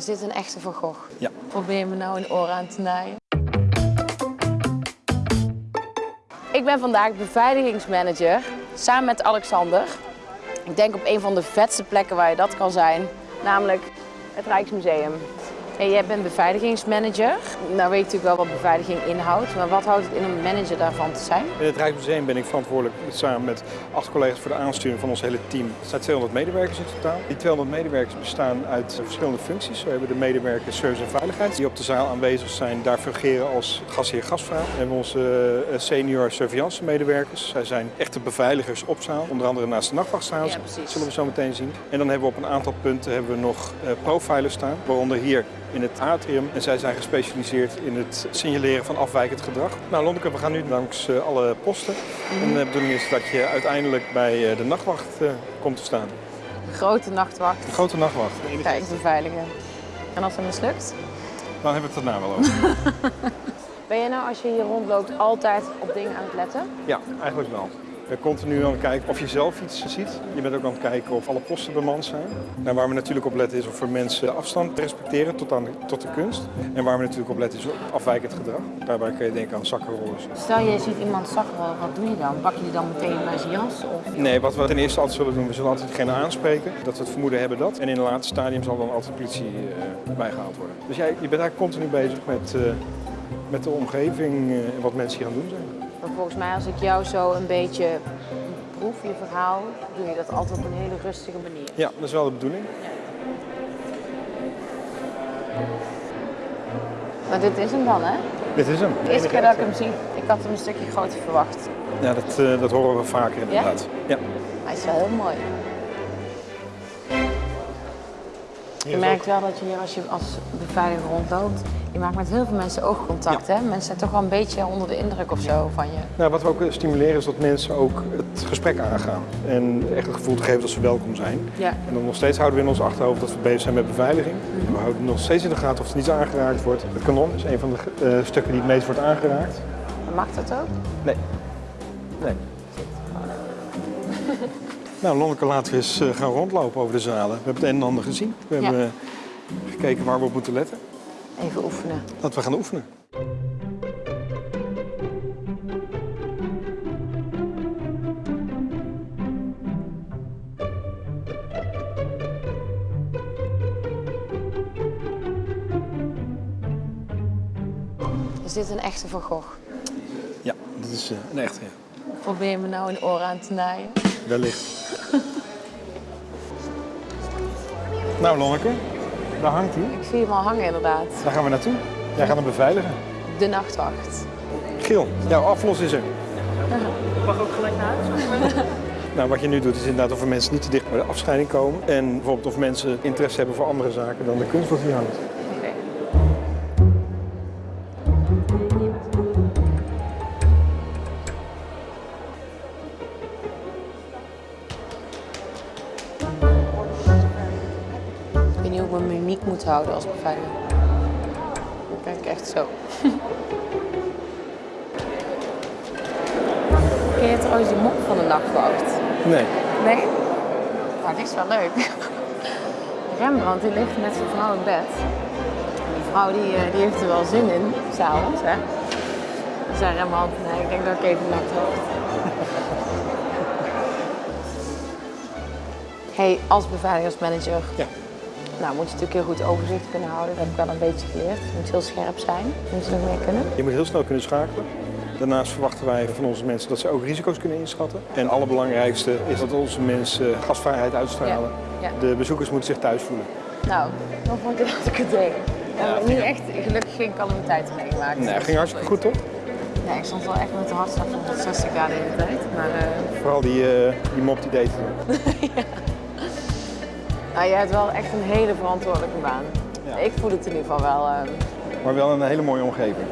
Is dit een echte Van Gogh? Ja. Probeer je me nou een oor aan te naaien? Ik ben vandaag beveiligingsmanager samen met Alexander. Ik denk op een van de vetste plekken waar je dat kan zijn, namelijk het Rijksmuseum. En jij bent beveiligingsmanager. Nou weet je natuurlijk wel wat beveiliging inhoudt, maar wat houdt het in om manager daarvan te zijn? In het Rijksmuseum ben ik verantwoordelijk samen met acht collega's voor de aansturing van ons hele team. Er zijn 200 medewerkers in totaal. Die 200 medewerkers bestaan uit verschillende functies. We hebben de medewerkers service en veiligheid die op de zaal aanwezig zijn. Daar fungeren als gasheer gastvrouw. We hebben onze eh, senior surveillance medewerkers. Zij zijn echte beveiligers op zaal. Onder andere naast de nachtwacht staan. Ja, precies. zullen we zo meteen zien. En dan hebben we op een aantal punten hebben we nog eh, profilers staan. Waaronder hier in het atrium. En zij zijn gespecialiseerd in het signaleren van afwijkend gedrag. Nou Lonneke, we gaan nu langs eh, alle posten. En de bedoeling is dat je uiteindelijk bij eh, de nachtwacht eh, komt te staan. Grote nachtwacht, De grote nachtwacht. De enige- ga ik beveiligen. En als het mislukt? Dan hebben we het daarna wel over. Ben je nou als je hier rondloopt altijd op dingen aan het letten? Ja, eigenlijk wel. Bent continu aan het kijken of je zelf iets ziet. Je bent ook aan het kijken of alle posten bemand zijn. En waar we natuurlijk op letten is of er mensen afstand respecteren tot, aan de, tot de kunst. En waar we natuurlijk op letten is op afwijkend gedrag. Daarbij kun je denken aan zakkenrollers. Stel je ziet iemand zakkenrollen, wat doe je dan? Pak je die dan meteen bij zijn jas? Of? Nee, wat we ten eerste altijd zullen doen, we zullen altijd degene aanspreken. Dat we het vermoeden hebben dat. En in een later stadium zal dan altijd de politie eh, bijgehaald worden. Dus jij, je bent eigenlijk continu bezig met, eh, met de omgeving eh, en wat mensen hier aan het doen zijn. Maar volgens mij als ik jou zo een beetje proef, je verhaal, doe je dat altijd op een hele rustige manier. Ja, dat is wel de bedoeling. Maar dit is hem dan, hè? Dit is hem. De eerste keer dat ik hem zie, ik had hem een stukje groter verwacht. Ja, dat, eh, dat horen we vaker inderdaad. Ja? Hij is wel heel mooi. Je merkt wel dat je hier als je als beveiliger rondloopt, je maakt met heel veel mensen oogcontact. Hè? Mensen zijn toch wel een beetje onder de indruk of zo van je. Nou, wat we ook stimuleren is dat mensen ook het gesprek aangaan. En echt het gevoel te geven dat ze welkom zijn. Ja. En dan nog steeds houden we in ons achterhoofd dat we bezig zijn met beveiliging. En we houden nog steeds in de gaten of er niets aangeraakt wordt. Het kanon is een van de eh, stukken die het meest wordt aangeraakt. Mag dat ook? Nee. Nee. nou, Lonneke, laten we eens eh, gaan rondlopen over de zalen. We hebben het een en ander gezien. We Ja. hebben eh, gekeken waar we op moeten letten. Even oefenen. Laten we gaan oefenen. Is dit een echte Van Gogh? Ja, dit is eh, een echte. Ja. Probeer je me nou een oor aan te naaien? Wellicht. nou, Lonneke, daar hangt hij. Ik zie hem al hangen inderdaad. Daar gaan we naartoe. Jij gaat hem beveiligen. De nachtwacht. Gil, jouw aflos is er. mag ook gelijk naar huis. Nou, wat je nu doet is inderdaad of er mensen niet te dicht bij de afscheiding komen. En bijvoorbeeld of mensen interesse hebben voor andere zaken dan de kunst wat hier hangt. Mijn mimiek moet houden als beveiliger. Dan kijk ik echt zo. Ken je trouwens die mop van de nachtwacht? Nee. Nee? Nou, die is wel leuk. Rembrandt die ligt met zijn vrouw in bed. Die vrouw die, eh, die heeft er wel zin in, s'avonds, hè. Dan zei Rembrandt, nee, ik denk dat ik even nacht hoofd. hey, als beveiligingsmanager, Ja. Nou moet je natuurlijk heel goed overzicht kunnen houden. Dat heb ik wel een beetje geleerd. Je moet heel scherp zijn. Je moet er nog meer kunnen. Je moet heel snel kunnen schakelen. Daarnaast verwachten wij van onze mensen dat ze ook risico's kunnen inschatten. En het allerbelangrijkste is dat onze mensen gastvrijheid uitstralen. Ja, ja. De bezoekers moeten zich thuis voelen. Nou, dan vond ik dat ik het deed. We hebben niet echt, gelukkig geen calamiteiten meegemaakt. Nee, Dat ging hartstikke goed toch? Ja, ik stond wel echt met de hartslag van 160 graden in de tijd. Maar eh, Vooral die, eh, die mop die deed het. nou, jij hebt wel echt een hele verantwoordelijke baan. Ja. Ik voel het in ieder geval wel. eh, Maar wel een hele mooie omgeving.